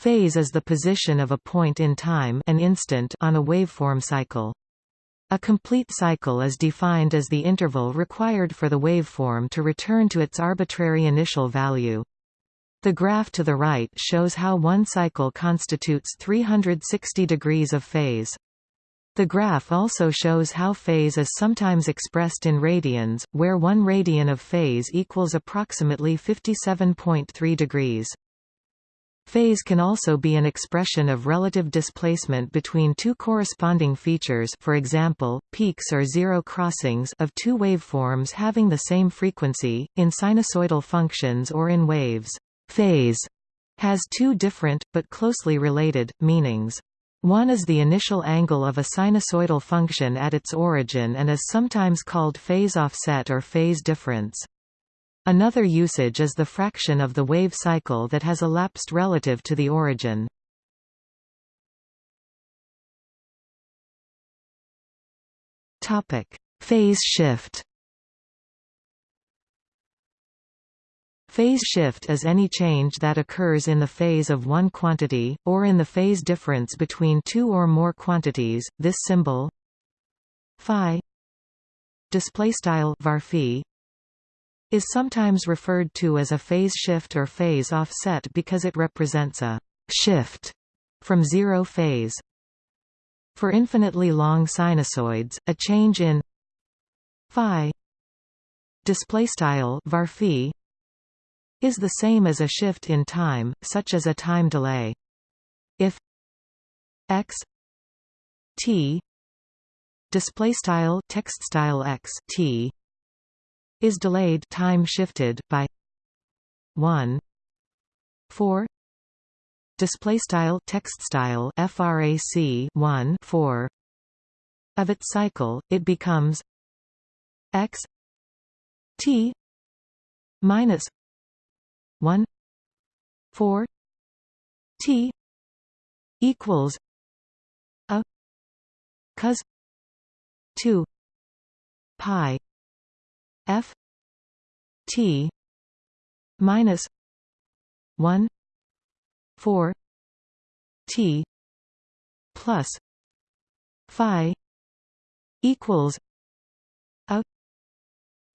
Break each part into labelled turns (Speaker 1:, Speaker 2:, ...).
Speaker 1: Phase is the position of a point in time an instant on a waveform cycle. A complete cycle is defined as the interval required for the waveform to return to its arbitrary initial value. The graph to the right shows how one cycle constitutes 360 degrees of phase. The graph also shows how phase is sometimes expressed in radians, where 1 radian of phase equals approximately 57.3 degrees. Phase can also be an expression of relative displacement between two corresponding features for example, peaks or zero crossings of two waveforms having the same frequency, in sinusoidal functions or in waves. Phase has two different, but closely related, meanings. One is the initial angle of a sinusoidal function at its origin and is sometimes called phase offset or phase difference. Another usage is the fraction of the wave cycle that has elapsed relative to the origin. Topic: Phase shift. Phase shift is any change that occurs in the phase of one quantity, or in the phase difference between two or more quantities. This symbol phi displaystyle var is sometimes referred to as a phase shift or phase offset because it represents a shift from zero phase. For infinitely long sinusoids, a change in phi displaystyle var is the same as a shift in time, such as a time delay. If x t displaystyle text style x t is delayed time shifted by 1 4 display style text style frac 1 4 of its cycle it becomes x t minus 1 4 t equals a cos 2 pi f t minus 1 4 t plus phi equals a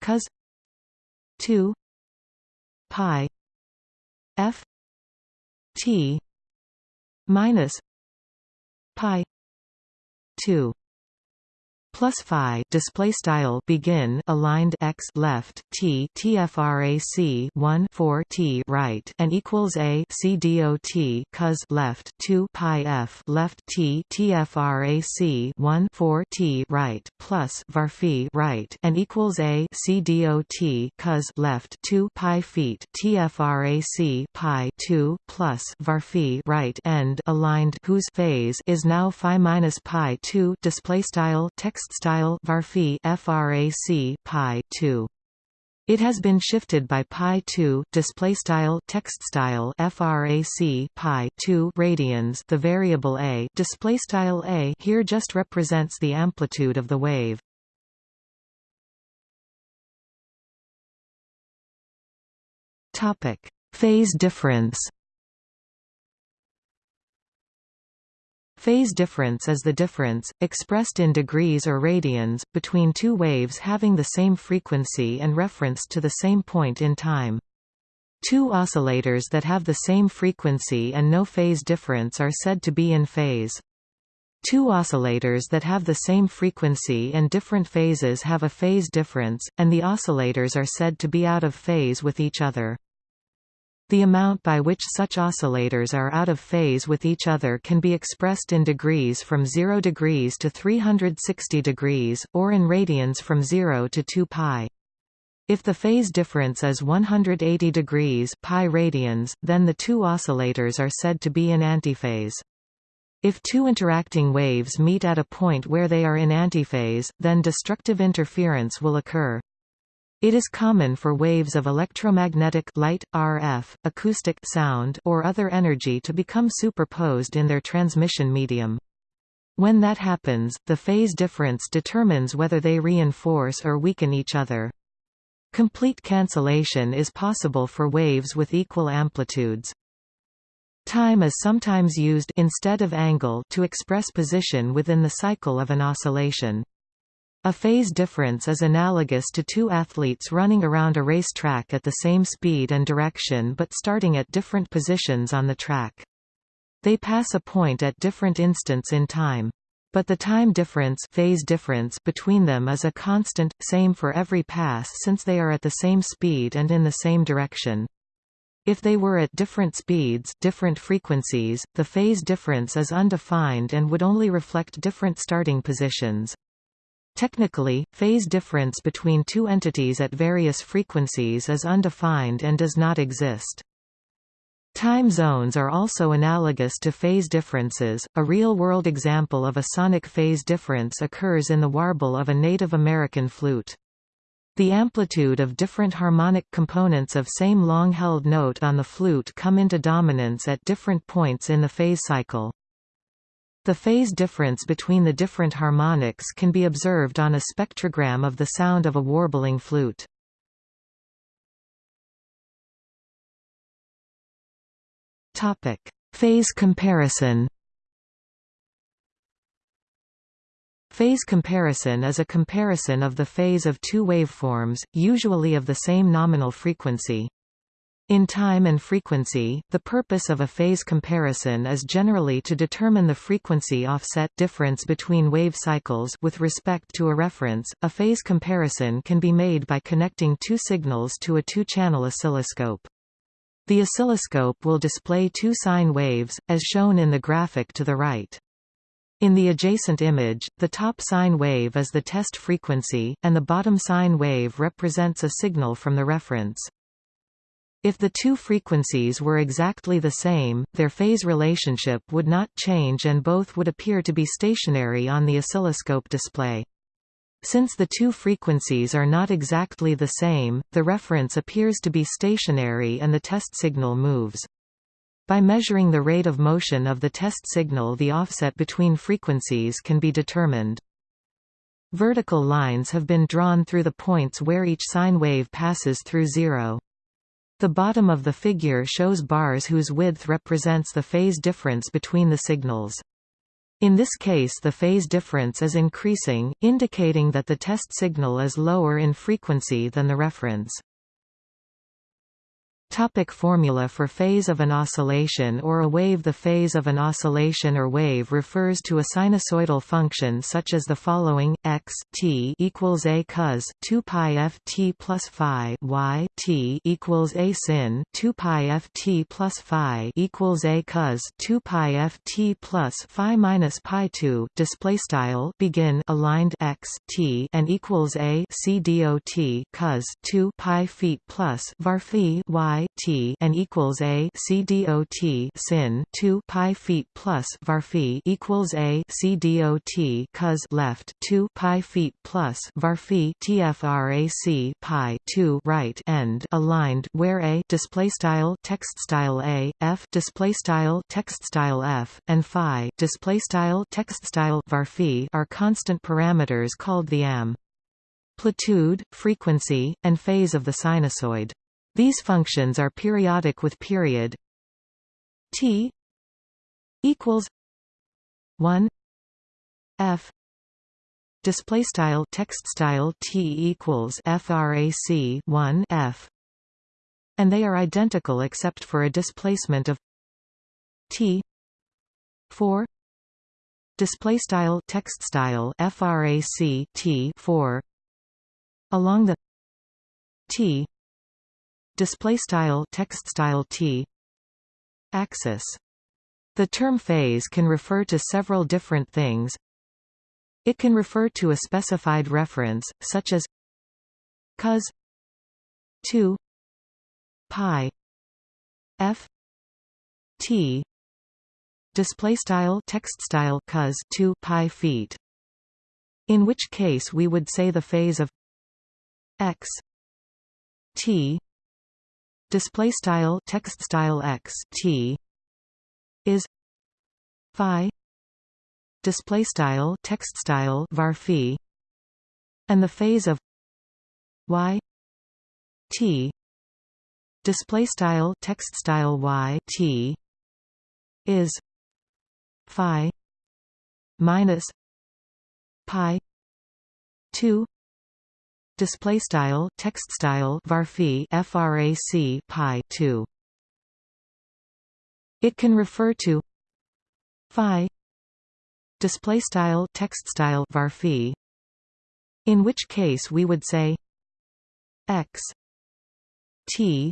Speaker 1: cos 2 pi f t minus pi 2 plus phi display style begin aligned x left t tfrac 1 4 t right and equals a c dot cos left 2 pi f left t tfrac 1 4 t right plus var right and equals a c dot cos left 2 pi feet tfrac pi 2 plus var right end aligned whose phase is now phi minus pi 2 display style text style varphi frac pi 2 it has been shifted by pi 2 display style text style frac pi 2 radians the variable a display style a here just represents the amplitude of the wave. Topic. Phase difference Phase difference is the difference, expressed in degrees or radians, between two waves having the same frequency and referenced to the same point in time. Two oscillators that have the same frequency and no phase difference are said to be in phase. Two oscillators that have the same frequency and different phases have a phase difference, and the oscillators are said to be out of phase with each other. The amount by which such oscillators are out of phase with each other can be expressed in degrees from 0 degrees to 360 degrees, or in radians from 0 to 2 pi. If the phase difference is 180 degrees pi radians, then the two oscillators are said to be in antiphase. If two interacting waves meet at a point where they are in antiphase, then destructive interference will occur. It is common for waves of electromagnetic light, RF, acoustic sound or other energy to become superposed in their transmission medium. When that happens, the phase difference determines whether they reinforce or weaken each other. Complete cancellation is possible for waves with equal amplitudes. Time is sometimes used instead of angle to express position within the cycle of an oscillation. A phase difference is analogous to two athletes running around a racetrack at the same speed and direction but starting at different positions on the track. They pass a point at different instants in time. But the time difference, phase difference between them is a constant, same for every pass since they are at the same speed and in the same direction. If they were at different speeds different frequencies, the phase difference is undefined and would only reflect different starting positions. Technically, phase difference between two entities at various frequencies is undefined and does not exist. Time zones are also analogous to phase differences. A real-world example of a sonic phase difference occurs in the warble of a Native American flute. The amplitude of different harmonic components of same long-held note on the flute come into dominance at different points in the phase cycle. The phase difference between the different harmonics can be observed on a spectrogram of the sound of a warbling flute. Topic: Phase comparison Phase comparison is a comparison of the phase of two waveforms, usually of the same nominal frequency. In time and frequency, the purpose of a phase comparison is generally to determine the frequency offset difference between wave cycles with respect to a reference. A phase comparison can be made by connecting two signals to a two-channel oscilloscope. The oscilloscope will display two sine waves, as shown in the graphic to the right. In the adjacent image, the top sine wave is the test frequency, and the bottom sine wave represents a signal from the reference. If the two frequencies were exactly the same, their phase relationship would not change and both would appear to be stationary on the oscilloscope display. Since the two frequencies are not exactly the same, the reference appears to be stationary and the test signal moves. By measuring the rate of motion of the test signal the offset between frequencies can be determined. Vertical lines have been drawn through the points where each sine wave passes through zero. The bottom of the figure shows bars whose width represents the phase difference between the signals. In this case the phase difference is increasing, indicating that the test signal is lower in frequency than the reference. Topic formula for phase of an oscillation or a wave. The phase of an oscillation or wave refers to a sinusoidal function such as the following, x t equals a cos 2 pi f t plus phi y t equals a sin 2 pi f t plus phi equals a cos 2 pi f t plus phi minus pi 2 display style begin aligned x t and equals a c dot cos 2 pi feet plus var phi y t and equals a c dot sin 2 pi feet plus var phi equals a c dot cos left 2 pi feet plus var phi tfrac pi 2 right end aligned where a display style text style a f display style text style f and phi display style text style var phi are constant parameters called the am amplitude, frequency, and phase of the sinusoid. These functions are periodic with period t equals 1 f. Display style text style t equals frac 1 f. And they are identical except for a displacement of t 4 display style text style frac t 4 along the t display style text style t. Axis. The term phase can refer to several different things. It can refer to a specified reference such as cos 2 pi f t. Display style text style cos 2 pi feet. In which case we would say the phase of x t display style text style x t is phi display style text style var phi and the phase of y t display style text style y t is phi minus pi 2 display style text style varphi frac pi 2 it can refer to phi display style text style varphi in which case we would say x t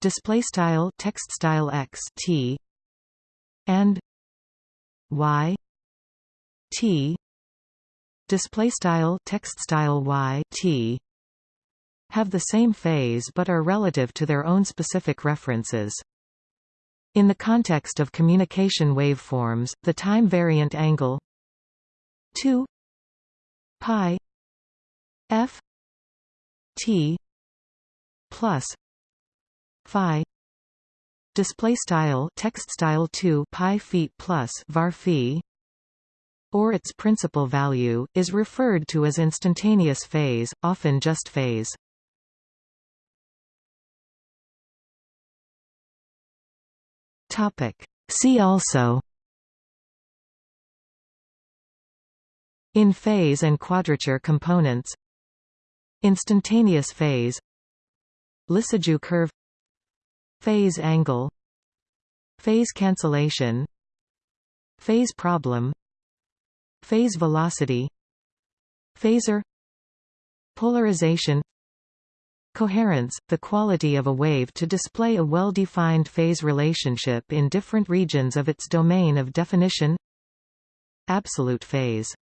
Speaker 1: display style text style x t and y t display style text style y t have the same phase but are relative to their own specific references. In the context of communication waveforms, the time variant angle 2 pi f t plus phi display style text style 2 pi feet plus var phi or its principal value is referred to as instantaneous phase often just phase. See also. In phase and quadrature components. Instantaneous phase. Lissajous curve. Phase angle. Phase cancellation. Phase problem Phase velocity. Phaser. Polarization. Coherence, the quality of a wave to display a well-defined phase relationship in different regions of its domain of definition. Absolute phase